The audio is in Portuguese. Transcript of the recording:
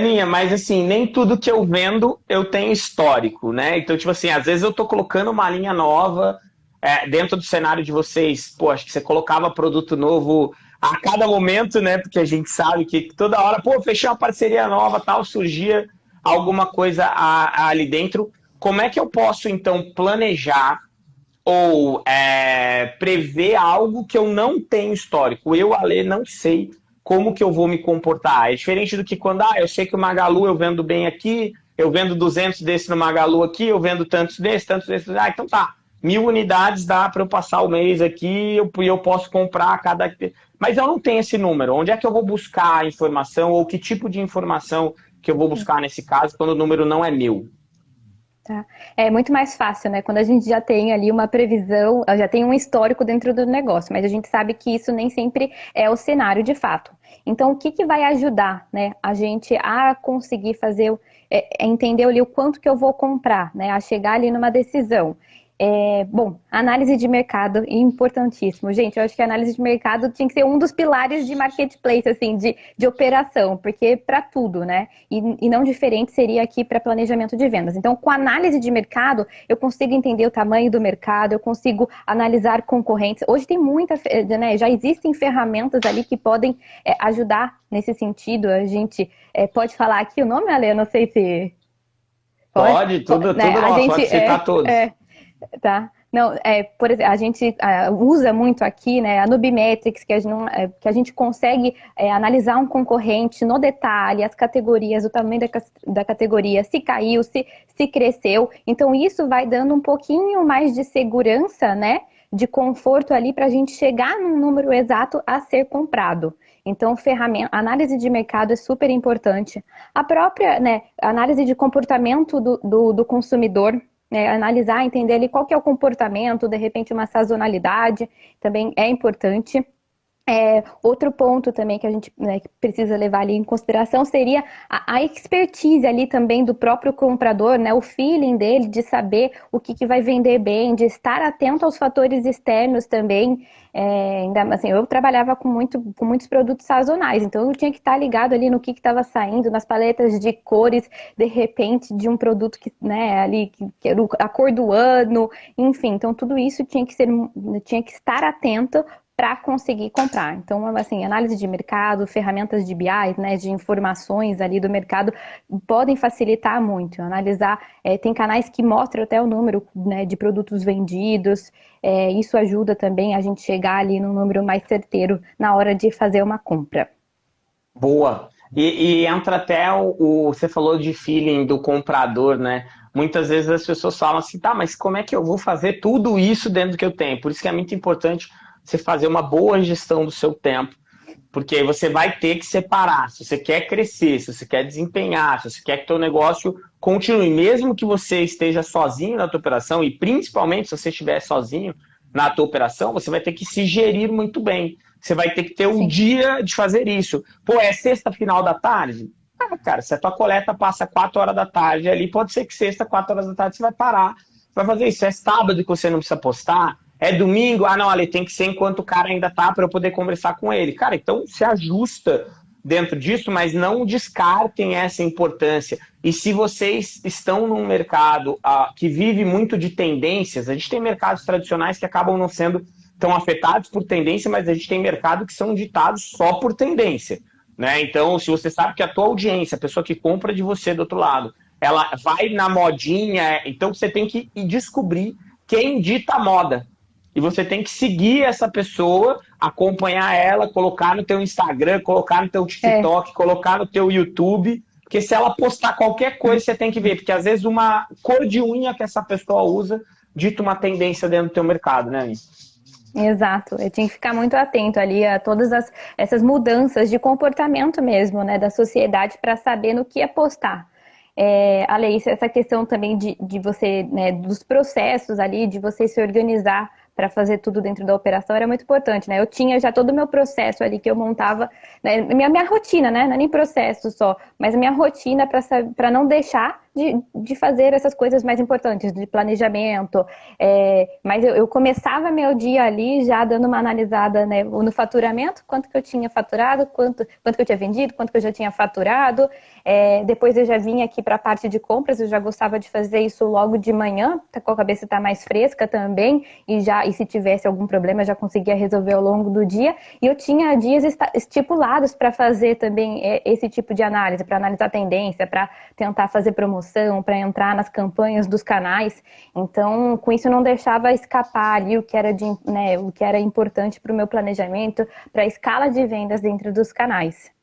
Aninha, mas assim, nem tudo que eu vendo eu tenho histórico, né? Então, tipo assim, às vezes eu tô colocando uma linha nova é, dentro do cenário de vocês. Pô, acho que você colocava produto novo a cada momento, né? Porque a gente sabe que toda hora, pô, fechei uma parceria nova, tal, surgia alguma coisa a, a, ali dentro. Como é que eu posso, então, planejar ou é, prever algo que eu não tenho histórico? Eu, Ale, não sei como que eu vou me comportar. É diferente do que quando, ah, eu sei que o Magalu eu vendo bem aqui, eu vendo 200 desse no Magalu aqui, eu vendo tantos desses, tantos desses. Ah, então tá, mil unidades dá para eu passar o mês aqui e eu, eu posso comprar cada... Mas eu não tenho esse número. Onde é que eu vou buscar a informação ou que tipo de informação que eu vou buscar nesse caso quando o número não é meu? Tá. É muito mais fácil, né? Quando a gente já tem ali uma previsão, já tem um histórico dentro do negócio, mas a gente sabe que isso nem sempre é o cenário de fato. Então, o que, que vai ajudar né, a gente a conseguir fazer, é, é entender ali o quanto que eu vou comprar, né? A chegar ali numa decisão. É, bom, análise de mercado importantíssimo. Gente, eu acho que a análise de mercado tinha que ser um dos pilares de marketplace, assim, de, de operação, porque para tudo, né? E, e, não diferente seria aqui para planejamento de vendas. Então, com análise de mercado, eu consigo entender o tamanho do mercado, eu consigo analisar concorrentes. Hoje tem muita, né? Já existem ferramentas ali que podem é, ajudar nesse sentido. A gente é, pode falar aqui o nome, Ale? Eu não sei se. Pode, pode tudo, né? tudo, a gente, pode citar é, todos. É, Tá? Não, é, por exemplo, a gente usa muito aqui, né, a Nubimetrics, que a gente, não, é, que a gente consegue é, analisar um concorrente no detalhe, as categorias, o tamanho da, da categoria, se caiu, se, se cresceu. Então, isso vai dando um pouquinho mais de segurança, né, de conforto ali para a gente chegar num número exato a ser comprado. Então, ferramenta, análise de mercado é super importante. A própria né, análise de comportamento do, do, do consumidor, é, analisar, entender ali qual que é o comportamento, de repente uma sazonalidade também é importante. É, outro ponto também que a gente né, precisa levar ali em consideração seria a, a, expertise ali também do próprio comprador, né, o feeling dele de saber o que, que vai vender bem, de estar atento aos fatores externos também. É, ainda, assim, eu trabalhava com, muito, com muitos produtos sazonais, então eu tinha que estar ligado ali no que estava saindo, nas paletas de cores, de repente, de um produto que, né, ali, que, que era a cor do ano, enfim, então tudo isso tinha que ser, tinha que estar atento para conseguir comprar. Então, assim, análise de mercado, ferramentas de BI, né, de informações ali do mercado, podem facilitar muito. Analisar, é, tem canais que mostram até o número né, de produtos vendidos, é, isso ajuda também a gente chegar ali num número mais certeiro na hora de fazer uma compra. Boa! E, e entra até o, o, Você falou de feeling do comprador, né? Muitas vezes as pessoas falam assim, tá, mas como é que eu vou fazer tudo isso dentro do que eu tenho? Por isso que é muito importante você fazer uma boa gestão do seu tempo, porque você vai ter que separar. Se você quer crescer, se você quer desempenhar, se você quer que seu negócio continue, mesmo que você esteja sozinho na tua operação, e principalmente se você estiver sozinho na tua operação, você vai ter que se gerir muito bem. Você vai ter que ter um Sim. dia de fazer isso. Pô, é sexta final da tarde? Ah, cara, se a tua coleta passa 4 horas da tarde ali, pode ser que sexta, 4 horas da tarde, você vai parar, vai fazer isso. É sábado que você não precisa postar, é domingo? Ah, não, ali tem que ser enquanto o cara ainda tá para eu poder conversar com ele. Cara, então se ajusta dentro disso, mas não descartem essa importância. E se vocês estão num mercado ah, que vive muito de tendências, a gente tem mercados tradicionais que acabam não sendo tão afetados por tendência, mas a gente tem mercado que são ditados só por tendência. Né? Então, se você sabe que a tua audiência, a pessoa que compra de você do outro lado, ela vai na modinha, então você tem que descobrir quem dita a moda. E você tem que seguir essa pessoa, acompanhar ela, colocar no teu Instagram, colocar no teu TikTok, é. colocar no teu YouTube. Porque se ela postar qualquer coisa, você tem que ver. Porque às vezes uma cor de unha que essa pessoa usa dita uma tendência dentro do teu mercado, né, Anis? Exato, eu tinha que ficar muito atento ali a todas as, essas mudanças de comportamento mesmo, né, da sociedade para saber no que apostar. É, além disso, essa questão também de, de você, né, dos processos ali, de você se organizar para fazer tudo dentro da operação era muito importante, né? Eu tinha já todo o meu processo ali que eu montava, né? minha, minha rotina, né? Não é nem processo só, mas minha rotina para não deixar de, de fazer essas coisas mais importantes, de planejamento. É, mas eu, eu, começava meu dia ali já dando uma analisada né, no faturamento, quanto que eu tinha faturado, quanto, quanto que eu tinha vendido, quanto que eu já tinha faturado. É, depois eu já vinha aqui para a parte de compras, eu já gostava de fazer isso logo de manhã, tá com a cabeça está mais fresca também, e já e se tivesse algum problema, já conseguia resolver ao longo do dia. E eu tinha dias estipulados para fazer também é, esse tipo de análise, para analisar tendência, para tentar fazer promoção, para entrar nas campanhas dos canais. Então, com isso, eu não deixava escapar ali o que era, de, né, o que era importante para o meu planejamento, para a escala de vendas dentro dos canais.